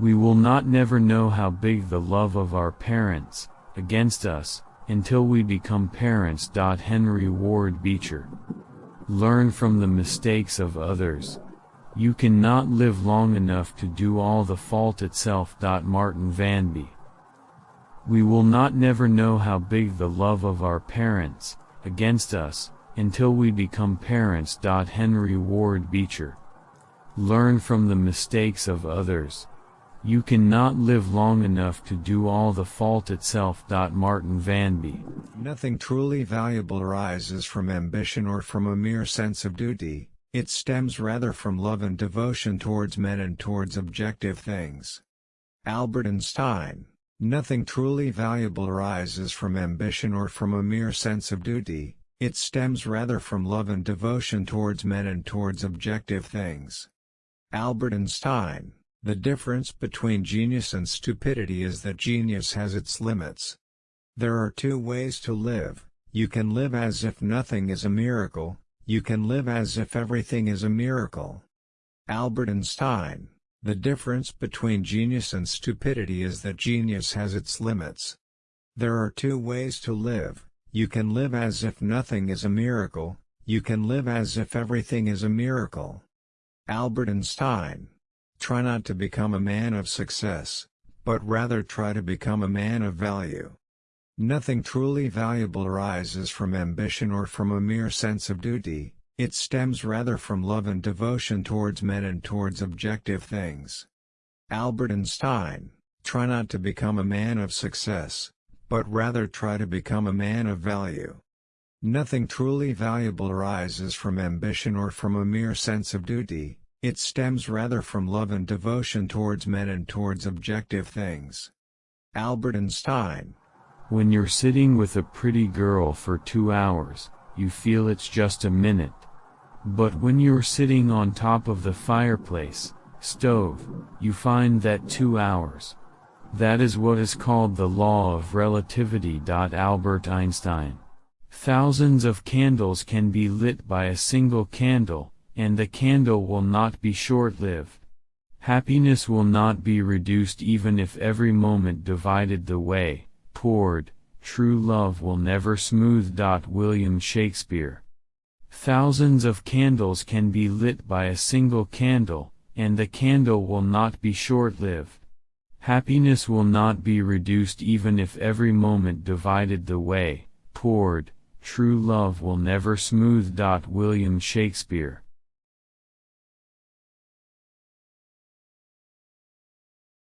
We will not never know how big the love of our parents, against us, until we become parents. Henry Ward Beecher. Learn from the mistakes of others. You cannot live long enough to do all the fault itself. Martin Vanbee. We will not never know how big the love of our parents, against us, until we become parents. Henry Ward Beecher. Learn from the mistakes of others. You cannot live long enough to do all the fault itself. Martin Vanbee. Nothing truly valuable arises from ambition or from a mere sense of duty, it stems rather from love and devotion towards men and towards objective things. Albert Einstein. Nothing truly valuable arises from ambition or from a mere sense of duty, it stems rather from love and devotion towards men and towards objective things. Albert Einstein. The difference between genius and stupidity is that genius has its limits. There are two ways to live, you can live as if nothing is a miracle, you can live as if everything is a miracle. Albert Einstein The difference between genius and stupidity is that genius has its limits. There are two ways to live, you can live as if nothing is a miracle, you can live as if everything is a miracle. Albert Einstein Try not to become a man of success, but rather try to become a man of value. Nothing truly valuable arises from ambition or from a mere sense of duty, it stems rather from love and devotion towards men and towards objective things. Albert Einstein, try not to become a man of success, but rather try to become a man of value. Nothing truly valuable arises from ambition or from a mere sense of duty, it stems rather from love and devotion towards men and towards objective things. Albert Einstein When you're sitting with a pretty girl for two hours, you feel it's just a minute. But when you're sitting on top of the fireplace, stove, you find that two hours. That is what is called the law of relativity. Albert Einstein. Thousands of candles can be lit by a single candle, and the candle will not be short-lived. Happiness will not be reduced even if every moment divided the way, poured, true love will never smooth. Dot William Shakespeare. Thousands of candles can be lit by a single candle, and the candle will not be short-lived. Happiness will not be reduced even if every moment divided the way, poured, true love will never smooth. Dot William Shakespeare